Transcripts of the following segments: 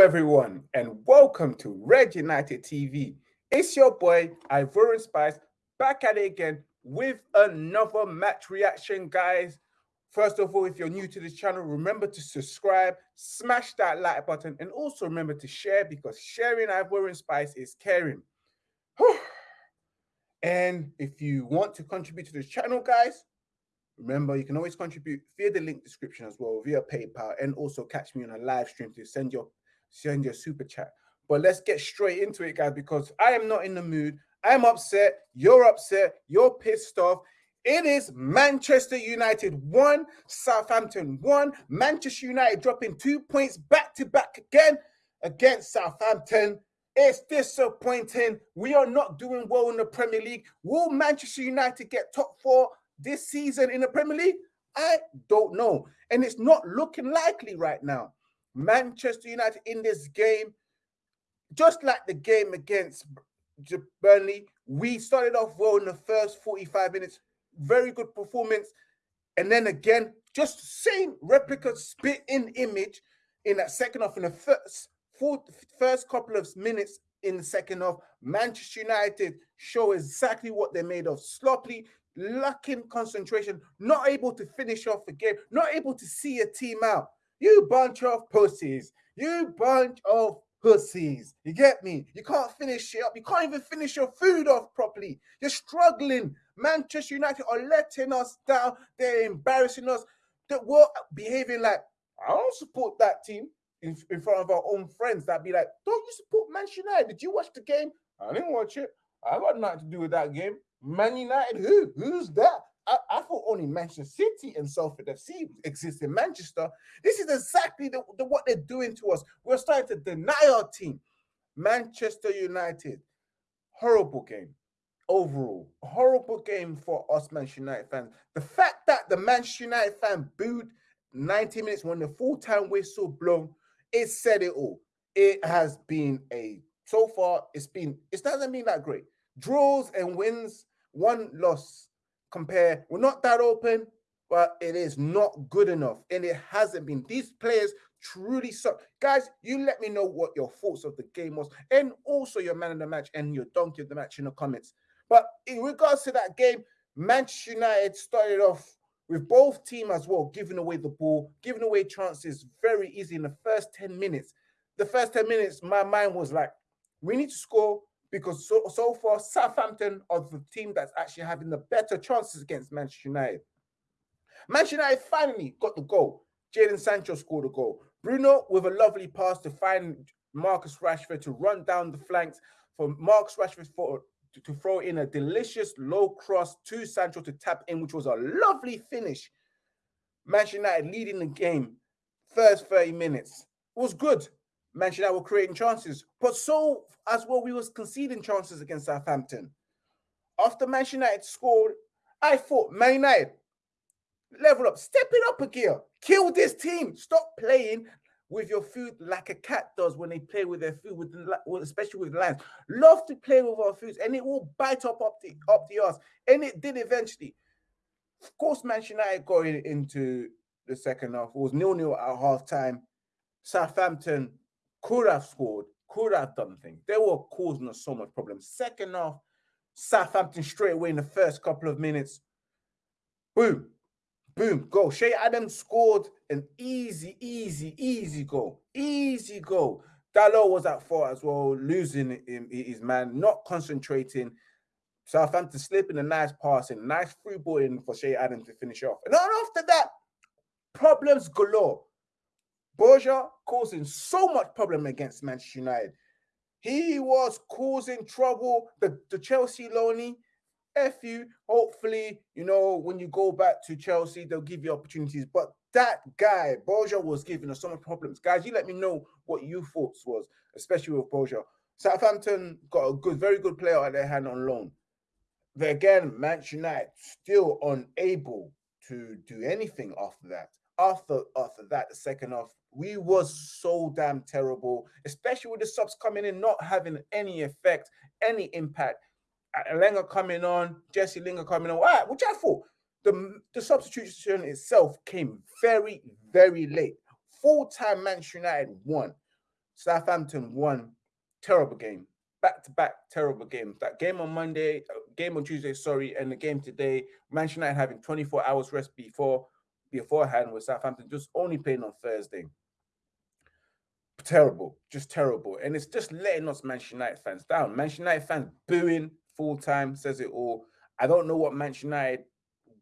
everyone, and welcome to Red United TV. It's your boy Ivorian Spice back at it again with another match reaction, guys. First of all, if you're new to this channel, remember to subscribe, smash that like button, and also remember to share because sharing Ivorian Spice is caring. and if you want to contribute to this channel, guys, Remember, you can always contribute via the link description as well, via PayPal, and also catch me on a live stream to send your send your super chat. But let's get straight into it, guys, because I am not in the mood. I'm upset. You're upset. You're pissed off. It is Manchester United one, Southampton one. Manchester United dropping two points back to back again against Southampton. It's disappointing. We are not doing well in the Premier League. Will Manchester United get top four? this season in the Premier League? I don't know. And it's not looking likely right now. Manchester United in this game, just like the game against Burnley, we started off well in the first 45 minutes. Very good performance. And then again, just same replica spit in image in that second half in the first, fourth, first couple of minutes in the second half. Manchester United show exactly what they're made of. Sloppy, lacking concentration, not able to finish off the game, not able to see a team out. You bunch of pussies. You bunch of pussies. You get me? You can't finish it up. You can't even finish your food off properly. You're struggling. Manchester United are letting us down. They're embarrassing us. That we're behaving like, I don't support that team in, in front of our own friends that be like, don't you support Manchester United? Did you watch the game? I didn't watch it. I got nothing to do with that game. Man United, who? Who's that? I, I, thought only Manchester City and Salford FC exist in Manchester. This is exactly the, the, what they're doing to us. We're starting to deny our team. Manchester United, horrible game overall. Horrible game for us Manchester United fans. The fact that the Manchester United fan booed 90 minutes when the full-time whistle blown, it said it all. It has been a so far, it's been it doesn't mean that great. Draws and wins one loss compare. We're not that open, but it is not good enough. And it hasn't been. These players truly suck. Guys, you let me know what your thoughts of the game was. And also your man of the match and your donkey of the match in the comments. But in regards to that game, Manchester United started off with both team as well, giving away the ball, giving away chances very easy in the first 10 minutes. The first 10 minutes, my mind was like, we need to score because so, so far Southampton are the team that's actually having the better chances against Manchester United. Manchester United finally got the goal. Jadon Sancho scored a goal. Bruno with a lovely pass to find Marcus Rashford to run down the flanks for Marcus Rashford for, to, to throw in a delicious low cross to Sancho to tap in, which was a lovely finish. Manchester United leading the game first 30 minutes. It was good. Manchester United were creating chances, but so as well we was conceding chances against Southampton. After Manchester United scored, I thought Man United level up, step it up a gear, kill this team, stop playing with your food like a cat does when they play with their food, with especially with lions. Love to play with our foods, and it will bite up up the up the ass, and it did eventually. Of course, Manchester United going into the second half it was nil nil at half time. Southampton could have scored, could have done things. They were causing us so much problems. Second half, Southampton straight away in the first couple of minutes. Boom, boom, goal. Che Adams scored an easy, easy, easy goal. Easy goal. Dalot was at fault as well, losing his man, not concentrating. Southampton slipping a nice pass and nice free ball in for Che Adams to finish off. And then after that, problems galore. Broja causing so much problem against Manchester United. He was causing trouble. The, the Chelsea loney, F you. Hopefully, you know, when you go back to Chelsea, they'll give you opportunities. But that guy, Broja, was giving us so much problems. Guys, you let me know what you thoughts was, especially with Broja. Southampton got a good, very good player at their hand on loan. But again, Manchester United still unable to do anything after that after after that, the second half, we was so damn terrible, especially with the subs coming in, not having any effect, any impact. Lenga coming on, Jesse Lingard coming on, right, which I thought the, the substitution itself came very, very late. Full time Manchester United one. Southampton one. Terrible game. Back to back terrible games. That game on Monday, uh, game on Tuesday, sorry, and the game today. Manchester United having 24 hours rest before beforehand with Southampton just only playing on Thursday. Terrible, just terrible. And it's just letting us Manchester United fans down. Manchester United fans booing full time says it all. I don't know what Manchester United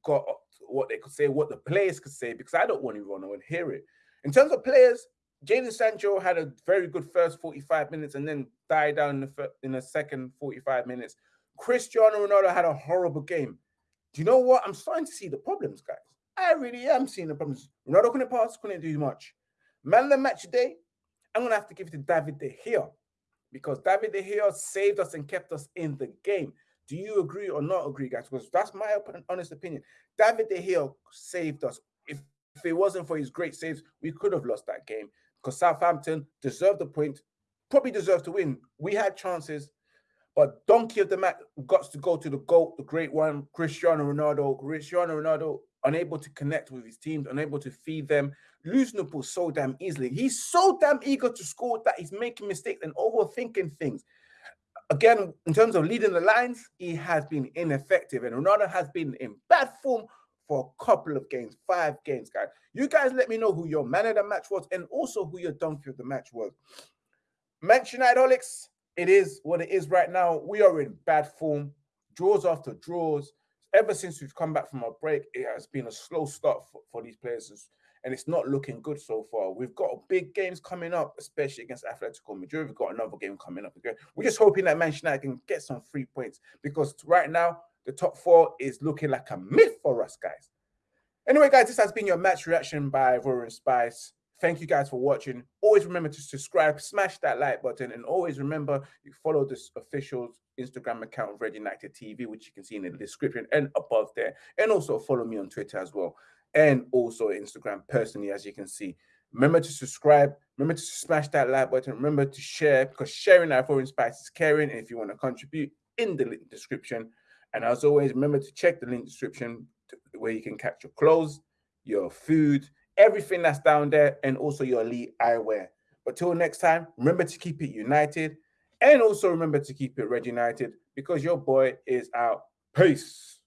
got, what they could say, what the players could say, because I don't want to run and hear it. In terms of players, Jadon Sancho had a very good first 45 minutes and then died down in the, in the second 45 minutes. Cristiano Ronaldo had a horrible game. Do you know what? I'm starting to see the problems, guys. I really am seeing the problems. Ronaldo couldn't pass, couldn't do much. Man of the match today, I'm going to have to give it to David De Gea because David De Gea saved us and kept us in the game. Do you agree or not agree, guys? Because that's my honest opinion. David De Gea saved us. If, if it wasn't for his great saves, we could have lost that game because Southampton deserved the point, probably deserved to win. We had chances, but donkey of the match got to go to the GOAT, the great one, Cristiano Ronaldo. Cristiano Ronaldo unable to connect with his teams, unable to feed them, losing the ball so damn easily. He's so damn eager to score that he's making mistakes and overthinking things. Again, in terms of leading the lines, he has been ineffective, and Ronaldo has been in bad form for a couple of games, five games, guys. You guys let me know who your man of the match was and also who your donkey of the match was. Manchester United it is what it is right now. We are in bad form, draws after draws ever since we've come back from our break, it has been a slow start for, for these players, and it's not looking good so far. We've got big games coming up, especially against Atletico Madrid. We've got another game coming up again. We're just hoping that Manchester United can get some free points because right now the top four is looking like a myth for us, guys. Anyway, guys, this has been your match reaction by Ivorian Spice. Thank you guys for watching. Always remember to subscribe, smash that like button, and always remember you follow this official Instagram account of Red United TV, which you can see in the description and above there. And also follow me on Twitter as well. And also Instagram personally, as you can see. Remember to subscribe. Remember to smash that like button. Remember to share because sharing Ivorian Spice is caring. And if you want to contribute in the link description. And as always, remember to check the link description where you can catch your clothes, your food, everything that's down there, and also your elite eyewear. But till next time, remember to keep it united and also remember to keep it red united because your boy is out. Peace.